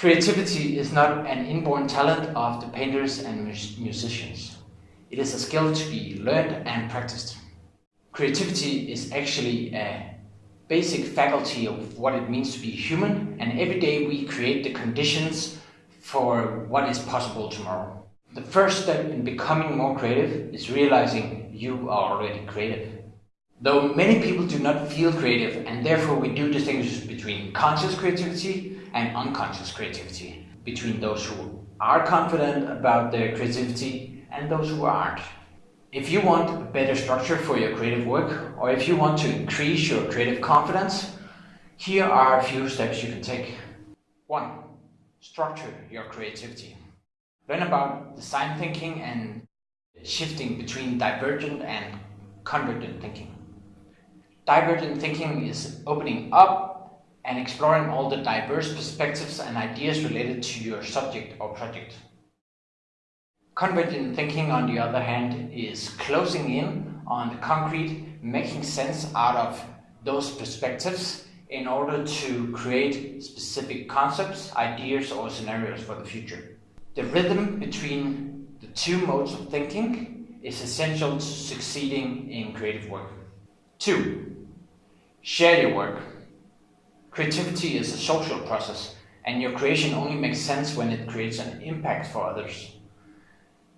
Creativity is not an inborn talent of the painters and musicians. It is a skill to be learned and practiced. Creativity is actually a basic faculty of what it means to be human and every day we create the conditions for what is possible tomorrow. The first step in becoming more creative is realizing you are already creative. Though many people do not feel creative and therefore we do distinguish between conscious creativity and unconscious creativity, between those who are confident about their creativity and those who aren't. If you want a better structure for your creative work or if you want to increase your creative confidence, here are a few steps you can take. 1. Structure your creativity. Learn about design thinking and shifting between divergent and convergent thinking. Divergent thinking is opening up and exploring all the diverse perspectives and ideas related to your subject or project. Convergent thinking, on the other hand, is closing in on the concrete, making sense out of those perspectives in order to create specific concepts, ideas or scenarios for the future. The rhythm between the two modes of thinking is essential to succeeding in creative work. 2. Share your work. Creativity is a social process and your creation only makes sense when it creates an impact for others.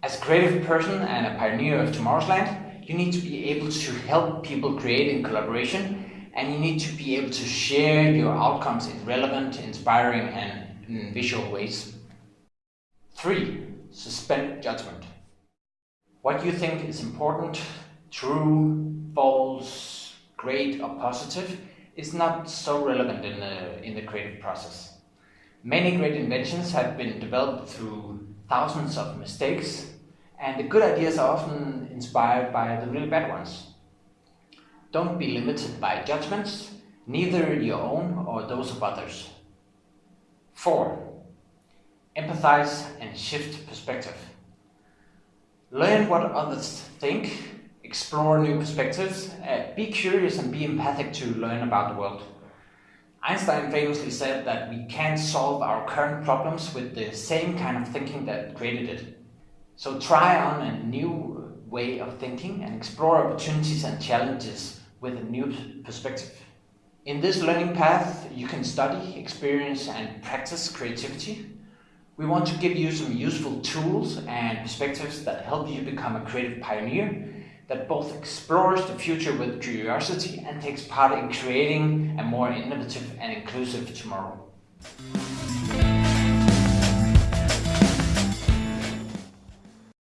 As a creative person and a pioneer of tomorrow's land, you need to be able to help people create in collaboration and you need to be able to share your outcomes in relevant, inspiring and visual ways. 3. Suspend judgment. What you think is important, true, false, great or positive is not so relevant in the, in the creative process. Many great inventions have been developed through thousands of mistakes and the good ideas are often inspired by the really bad ones. Don't be limited by judgments, neither your own or those of others. 4. Empathize and shift perspective. Learn what others think, explore new perspectives, uh, be curious and be empathic to learn about the world. Einstein famously said that we can't solve our current problems with the same kind of thinking that created it. So try on a new way of thinking and explore opportunities and challenges with a new perspective. In this learning path, you can study, experience and practice creativity. We want to give you some useful tools and perspectives that help you become a creative pioneer that both explores the future with curiosity and takes part in creating a more innovative and inclusive tomorrow.